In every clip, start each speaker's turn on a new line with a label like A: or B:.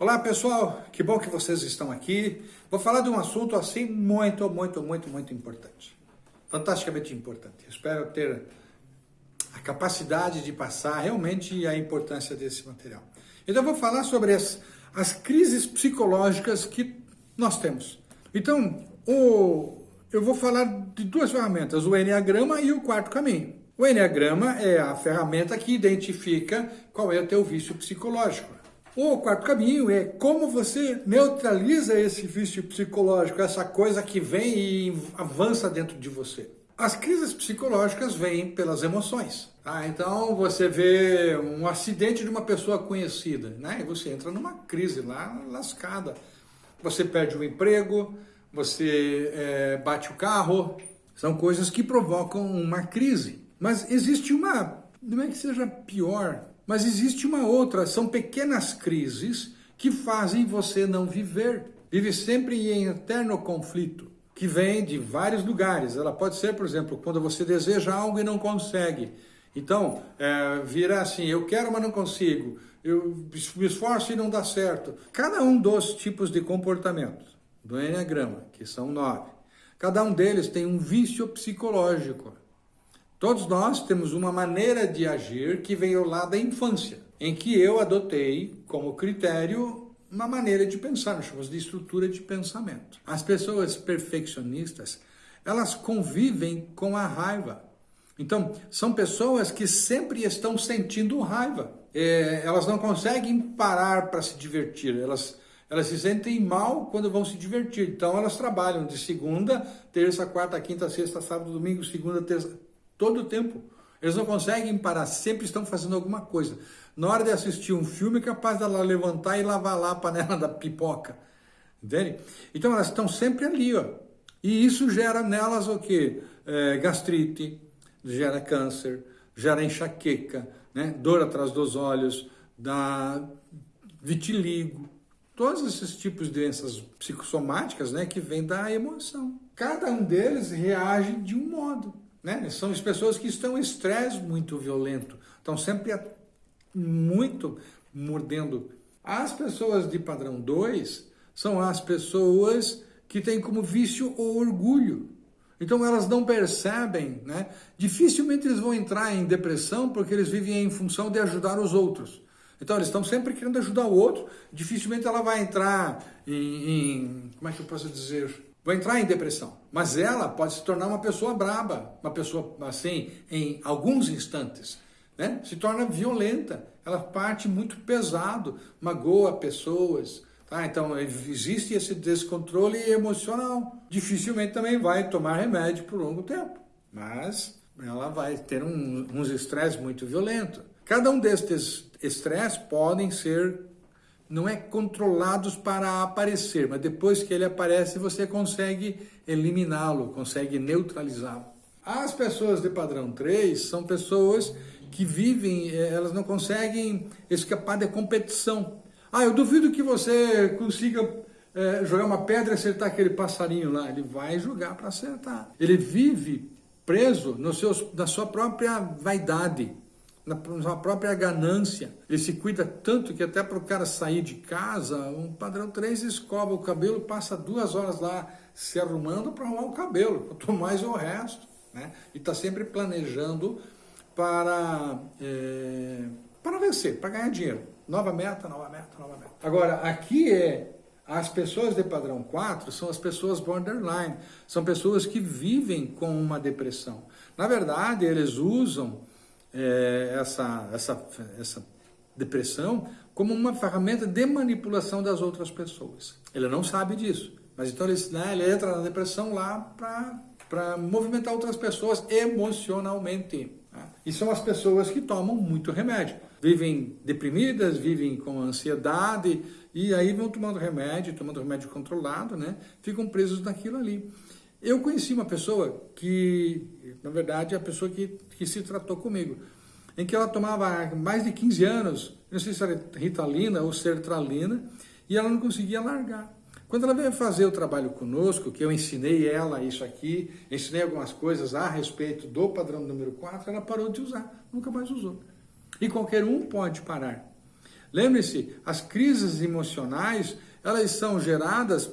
A: Olá pessoal, que bom que vocês estão aqui. Vou falar de um assunto assim muito, muito, muito, muito importante. Fantasticamente importante. Espero ter a capacidade de passar realmente a importância desse material. Então vou falar sobre as, as crises psicológicas que nós temos. Então, o, eu vou falar de duas ferramentas, o Enneagrama e o quarto caminho. O Enneagrama é a ferramenta que identifica qual é o teu vício psicológico. O quarto caminho é como você neutraliza esse vício psicológico, essa coisa que vem e avança dentro de você. As crises psicológicas vêm pelas emoções. Tá? Então você vê um acidente de uma pessoa conhecida, né? E você entra numa crise lá, lascada. Você perde o emprego, você é, bate o carro. São coisas que provocam uma crise. Mas existe uma, não é que seja pior, mas existe uma outra, são pequenas crises que fazem você não viver. Vive sempre em eterno conflito, que vem de vários lugares. Ela pode ser, por exemplo, quando você deseja algo e não consegue. Então, é, vira assim, eu quero, mas não consigo. Eu me esforço e não dá certo. Cada um dos tipos de comportamentos do Enneagrama, que são nove, cada um deles tem um vício psicológico. Todos nós temos uma maneira de agir que veio lá da infância, em que eu adotei como critério uma maneira de pensar, nós chamamos de estrutura de pensamento. As pessoas perfeccionistas, elas convivem com a raiva. Então, são pessoas que sempre estão sentindo raiva. É, elas não conseguem parar para se divertir, elas, elas se sentem mal quando vão se divertir. Então, elas trabalham de segunda, terça, quarta, quinta, sexta, sábado, domingo, segunda, terça, todo o tempo. Eles não conseguem parar, sempre estão fazendo alguma coisa. Na hora de assistir um filme, é capaz dela levantar e lavar lá a panela da pipoca. Entende? Então elas estão sempre ali, ó. E isso gera nelas o quê? É, gastrite, gera câncer, gera enxaqueca, né? dor atrás dos olhos, dá vitiligo. Todos esses tipos de doenças psicossomáticas né, que vêm da emoção. Cada um deles reage de um modo. Né? São as pessoas que estão em estresse muito violento, estão sempre muito mordendo. As pessoas de padrão 2 são as pessoas que têm como vício o orgulho. Então elas não percebem, né? Dificilmente eles vão entrar em depressão porque eles vivem em função de ajudar os outros. Então eles estão sempre querendo ajudar o outro, dificilmente ela vai entrar em, em como é que eu posso dizer, vai entrar em depressão. Mas ela pode se tornar uma pessoa braba, uma pessoa assim, em alguns instantes. Né? Se torna violenta, ela parte muito pesado, magoa pessoas. Tá? Então existe esse descontrole emocional. Dificilmente também vai tomar remédio por longo tempo, mas ela vai ter um, uns estresses muito violentos. Cada um destes estresses podem ser não é controlados para aparecer, mas depois que ele aparece você consegue eliminá-lo, consegue neutralizá-lo. As pessoas de padrão 3 são pessoas que vivem, eh, elas não conseguem escapar da competição. Ah, eu duvido que você consiga é, jogar uma pedra e acertar aquele passarinho lá. Ele vai jogar para acertar. Ele vive preso no seus, na sua própria vaidade na sua própria ganância. Ele se cuida tanto que até para o cara sair de casa, um padrão 3 escova o cabelo, passa duas horas lá se arrumando para arrumar o cabelo, quanto mais o resto. Né? E está sempre planejando para, é, para vencer, para ganhar dinheiro. Nova meta, nova meta, nova meta. Agora, aqui é as pessoas de padrão 4 são as pessoas borderline, são pessoas que vivem com uma depressão. Na verdade, eles usam é, essa, essa, essa depressão como uma ferramenta de manipulação das outras pessoas. Ele não sabe disso, mas então ele, né, ele entra na depressão lá para movimentar outras pessoas emocionalmente. Né? E são as pessoas que tomam muito remédio. Vivem deprimidas, vivem com ansiedade, e aí vão tomando remédio, tomando remédio controlado, né? ficam presos naquilo ali. Eu conheci uma pessoa que, na verdade, é a pessoa que, que se tratou comigo, em que ela tomava mais de 15 anos, não sei se era ritalina ou sertralina, e ela não conseguia largar. Quando ela veio fazer o trabalho conosco, que eu ensinei ela isso aqui, ensinei algumas coisas a respeito do padrão número 4, ela parou de usar, nunca mais usou. E qualquer um pode parar. Lembre-se, as crises emocionais, elas são geradas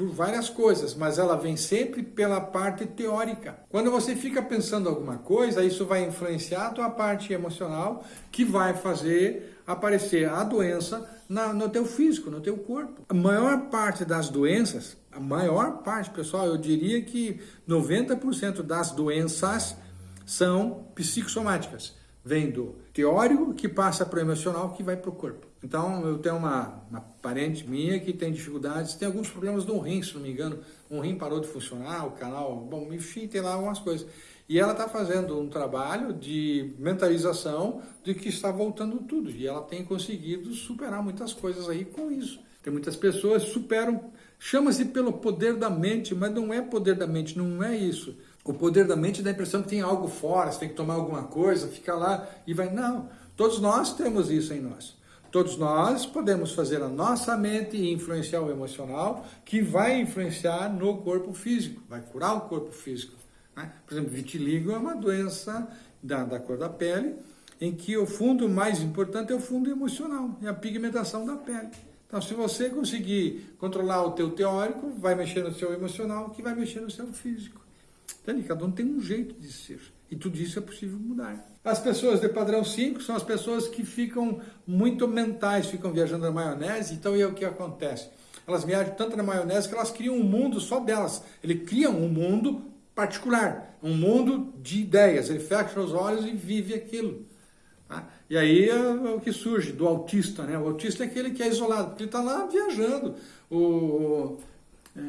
A: por várias coisas, mas ela vem sempre pela parte teórica. Quando você fica pensando alguma coisa, isso vai influenciar a tua parte emocional, que vai fazer aparecer a doença na, no teu físico, no teu corpo. A maior parte das doenças, a maior parte, pessoal, eu diria que 90% das doenças são psicossomáticas. Vem do teórico que passa para o emocional que vai para o corpo. Então, eu tenho uma, uma parente minha que tem dificuldades, tem alguns problemas no rim, se não me engano. Um rim parou de funcionar, o canal, bom, enfim, tem lá algumas coisas. E ela está fazendo um trabalho de mentalização de que está voltando tudo. E ela tem conseguido superar muitas coisas aí com isso. Tem muitas pessoas que superam, chama-se pelo poder da mente, mas não é poder da mente, não é isso. O poder da mente dá a impressão que tem algo fora, você tem que tomar alguma coisa, fica lá e vai. Não, todos nós temos isso em nós. Todos nós podemos fazer a nossa mente influenciar o emocional, que vai influenciar no corpo físico, vai curar o corpo físico. Né? Por exemplo, vitiligo é uma doença da, da cor da pele, em que o fundo mais importante é o fundo emocional, é a pigmentação da pele. Então, se você conseguir controlar o teu teórico, vai mexer no seu emocional, que vai mexer no seu físico. Entende? Cada um tem um jeito de ser. E tudo isso é possível mudar. As pessoas de padrão 5 são as pessoas que ficam muito mentais, ficam viajando na maionese, então é o que acontece. Elas viajam tanto na maionese que elas criam um mundo só delas. Ele cria um mundo particular, um mundo de ideias. Ele fecha os olhos e vive aquilo. Tá? E aí é, é o que surge do autista. Né? O autista é aquele que é isolado, porque ele está lá viajando. O, é,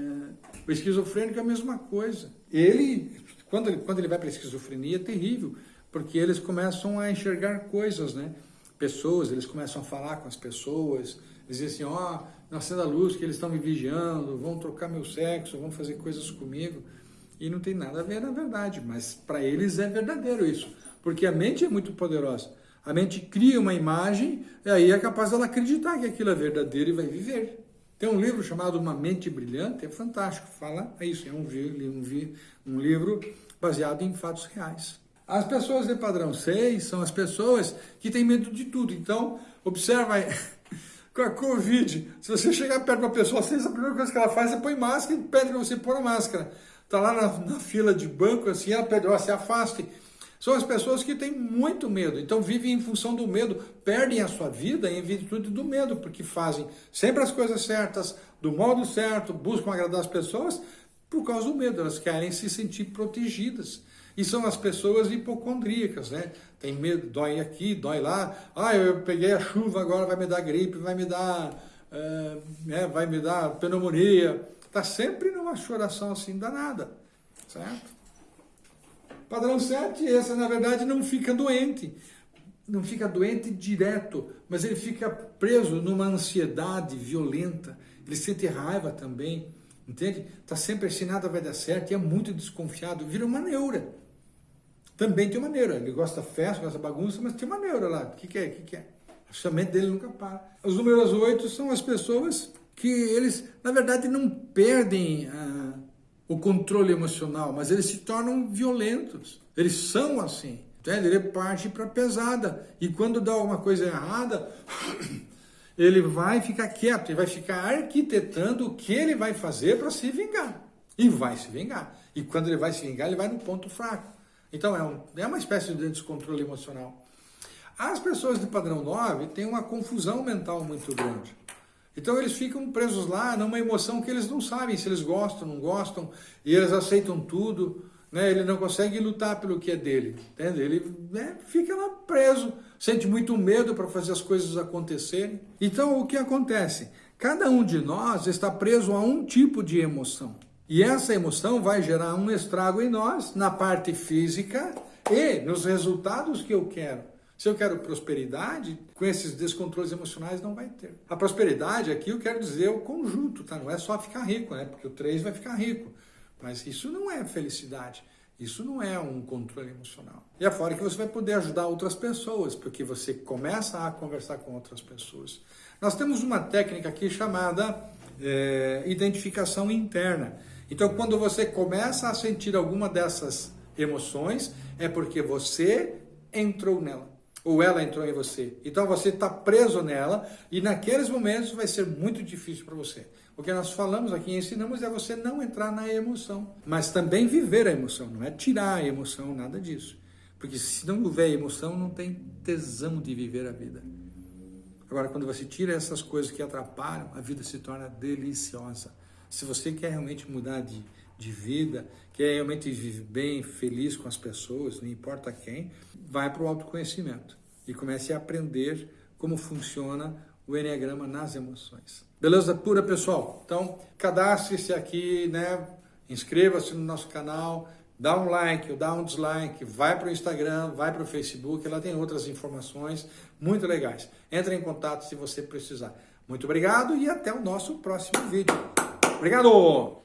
A: o esquizofrênico é a mesma coisa. Ele quando ele, quando ele vai para a esquizofrenia é terrível, porque eles começam a enxergar coisas, né? Pessoas, eles começam a falar com as pessoas, dizem assim, ó, oh, nascendo a luz que eles estão me vigiando, vão trocar meu sexo, vão fazer coisas comigo. E não tem nada a ver na verdade, mas para eles é verdadeiro isso, porque a mente é muito poderosa. A mente cria uma imagem e aí é capaz dela acreditar que aquilo é verdadeiro e vai viver. Tem um livro chamado Uma Mente Brilhante, é fantástico, fala é isso, é um, um, um livro baseado em fatos reais. As pessoas de padrão 6 são as pessoas que têm medo de tudo. Então, observa aí, com a Covid, se você chegar perto de uma pessoa, a primeira coisa que ela faz é põe máscara e pede para você pôr a máscara. Está lá na, na, fila de banco, assim, ela pede, ó, se afaste são as pessoas que têm muito medo, então vivem em função do medo, perdem a sua vida em virtude do medo, porque fazem sempre as coisas certas, do modo certo, buscam agradar as pessoas por causa do medo, elas querem se sentir protegidas. E são as pessoas hipocondríacas, né? Tem medo, dói aqui, dói lá. Ah, eu peguei a chuva, agora vai me dar gripe, vai me dar, é, vai me dar pneumonia. Está sempre numa choração assim danada, certo? Padrão 7, essa na verdade não fica doente, não fica doente direto, mas ele fica preso numa ansiedade violenta, ele sente raiva também, entende? Está sempre assim, nada vai dar certo, e é muito desconfiado, vira uma neura. Também tem uma neura, ele gosta da festa, gosta da bagunça, mas tem uma neura lá, o que, que é, o que, que é? A mente dele nunca para. Os números 8 são as pessoas que eles, na verdade, não perdem a o controle emocional, mas eles se tornam violentos. Eles são assim. Entende? Ele parte para pesada. E quando dá alguma coisa errada, ele vai ficar quieto, ele vai ficar arquitetando o que ele vai fazer para se vingar. E vai se vingar. E quando ele vai se vingar, ele vai no ponto fraco. Então é, um, é uma espécie de descontrole emocional. As pessoas de padrão 9 têm uma confusão mental muito grande. Então eles ficam presos lá numa emoção que eles não sabem se eles gostam, não gostam, e eles aceitam tudo, né? ele não consegue lutar pelo que é dele, entende? ele né, fica lá preso, sente muito medo para fazer as coisas acontecerem. Então o que acontece? Cada um de nós está preso a um tipo de emoção. E essa emoção vai gerar um estrago em nós, na parte física e nos resultados que eu quero. Se eu quero prosperidade, com esses descontroles emocionais não vai ter. A prosperidade aqui eu quero dizer o conjunto, tá? Não é só ficar rico, né? Porque o 3 vai ficar rico. Mas isso não é felicidade. Isso não é um controle emocional. E é fora que você vai poder ajudar outras pessoas, porque você começa a conversar com outras pessoas. Nós temos uma técnica aqui chamada é, identificação interna. Então, quando você começa a sentir alguma dessas emoções, é porque você entrou nela. Ou ela entrou em você. Então você está preso nela e naqueles momentos vai ser muito difícil para você. O que nós falamos aqui, ensinamos é você não entrar na emoção, mas também viver a emoção, não é tirar a emoção, nada disso. Porque se não houver emoção, não tem tesão de viver a vida. Agora, quando você tira essas coisas que atrapalham, a vida se torna deliciosa. Se você quer realmente mudar de, de vida, quer realmente viver bem, feliz com as pessoas, não importa quem, vai para o autoconhecimento e comece a aprender como funciona o Enneagrama nas emoções. Beleza pura, pessoal? Então, cadastre-se aqui, né? Inscreva-se no nosso canal, dá um like ou dá um dislike, vai para o Instagram, vai para o Facebook, lá tem outras informações muito legais. Entre em contato se você precisar. Muito obrigado e até o nosso próximo vídeo. Obrigado!